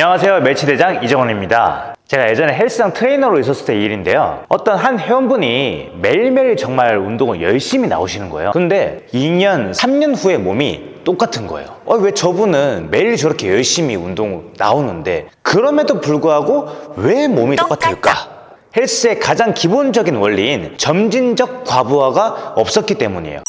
안녕하세요. 멸치대장 이정원입니다. 제가 예전에 헬스장 트레이너로 있었을 때 일인데요. 어떤 한 회원분이 매일매일 정말 운동을 열심히 나오시는 거예요. 근데 2년 3년 후에 몸이 똑같은 거예요. 어, 왜 저분은 매일 저렇게 열심히 운동 나오는데 그럼에도 불구하고 왜 몸이 똑같을까? 헬스의 가장 기본적인 원리인 점진적 과부하가 없었기 때문이에요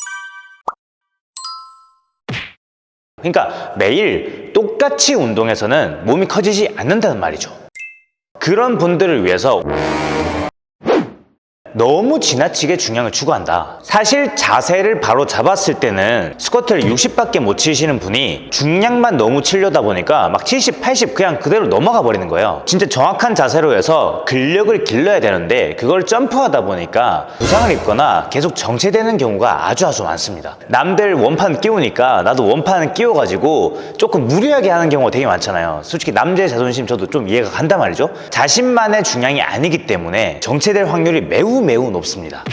그러니까 매일 똑같이 운동해서는 몸이 커지지 않는다는 말이죠. 그런 분들을 위해서 너무 지나치게 중량을 추구한다. 사실 자세를 바로 잡았을 때는 스쿼트를 60밖에 못 치시는 분이 중량만 너무 치려다 보니까 막 70, 80 그냥 그대로 넘어가 버리는 거예요. 진짜 정확한 자세로 해서 근력을 길러야 되는데 그걸 점프하다 보니까 부상을 입거나 계속 정체되는 경우가 아주 아주 많습니다. 남들 원판 끼우니까 나도 원판 끼워가지고 조금 무리하게 하는 경우가 되게 많잖아요. 솔직히 남자의 자존심 저도 좀 이해가 간단 말이죠. 자신만의 중량이 아니기 때문에 정체될 확률이 매우 매우 높습니다.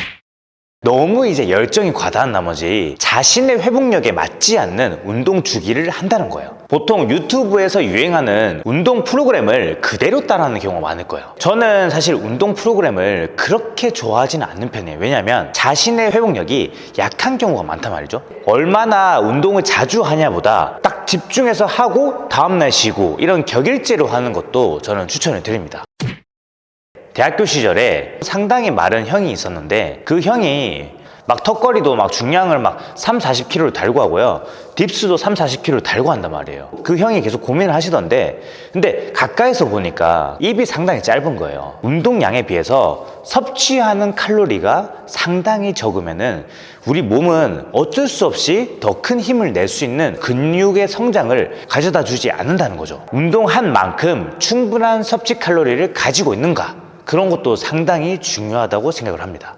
너무 이제 열정이 과다한 나머지 자신의 회복력에 맞지 않는 운동 주기를 한다는 거예요. 보통 유튜브에서 유행하는 운동 프로그램을 그대로 따라하는 경우가 많을 거예요. 저는 사실 운동 프로그램을 그렇게 좋아하지는 않는 편이에요. 왜냐하면 자신의 회복력이 약한 경우가 많단 말이죠. 얼마나 운동을 자주 하냐보다 딱 집중해서 하고 다음날 쉬고 이런 격일제로 하는 것도 저는 추천을 드립니다. 대학교 시절에 상당히 마른 형이 있었는데 그 형이 막 턱걸이도 막 중량을 막 3, 40kg를 달고 하고요. 딥스도 3, 40kg를 달고 한단 말이에요. 그 형이 계속 고민을 하시던데 근데 가까이서 보니까 입이 상당히 짧은 거예요. 운동량에 비해서 섭취하는 칼로리가 상당히 적으면 은 우리 몸은 어쩔 수 없이 더 큰 힘을 낼 수 있는 근육의 성장을 가져다 주지 않는다는 거죠. 운동한 만큼 충분한 섭취 칼로리를 가지고 있는가? 그런 것도 상당히 중요하다고 생각을 합니다.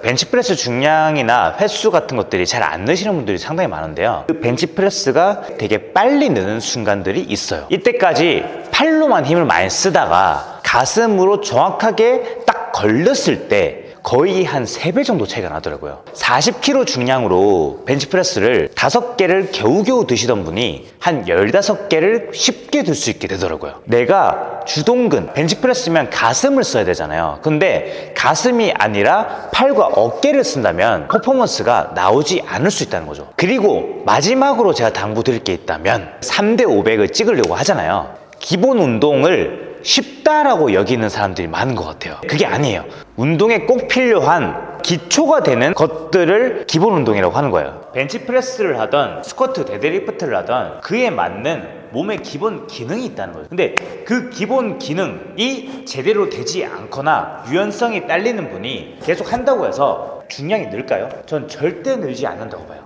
벤치프레스 중량이나 횟수 같은 것들이 잘안 느시는 분들이 상당히 많은데요. 그 벤치프레스가 되게 빨리 느는 순간들이 있어요. 이때까지 팔로만 힘을 많이 쓰다가 가슴으로 정확하게 딱 걸렸을 때 거의 한 3배 정도 차이가 나더라고요. 40kg 중량으로 벤치프레스를 5개를 겨우겨우 드시던 분이 한 15개를 쉽게 들 수 있게 되더라고요. 내가 주동근, 벤치프레스면 가슴을 써야 되잖아요. 근데 가슴이 아니라 팔과 어깨를 쓴다면 퍼포먼스가 나오지 않을 수 있다는 거죠. 그리고 마지막으로 제가 당부 드릴 게 있다면 3대 500을 찍으려고 하잖아요. 기본 운동을 쉽다라고 여기는 사람들이 많은 것 같아요. 그게 아니에요. 운동에 꼭 필요한 기초가 되는 것들을 기본 운동이라고 하는 거예요. 벤치프레스를 하던 스쿼트, 데드리프트를 하던 그에 맞는 몸의 기본 기능이 있다는 거예요. 근데 그 기본 기능이 제대로 되지 않거나 유연성이 딸리는 분이 계속 한다고 해서 중량이 늘까요? 전 절대 늘지 않는다고 봐요.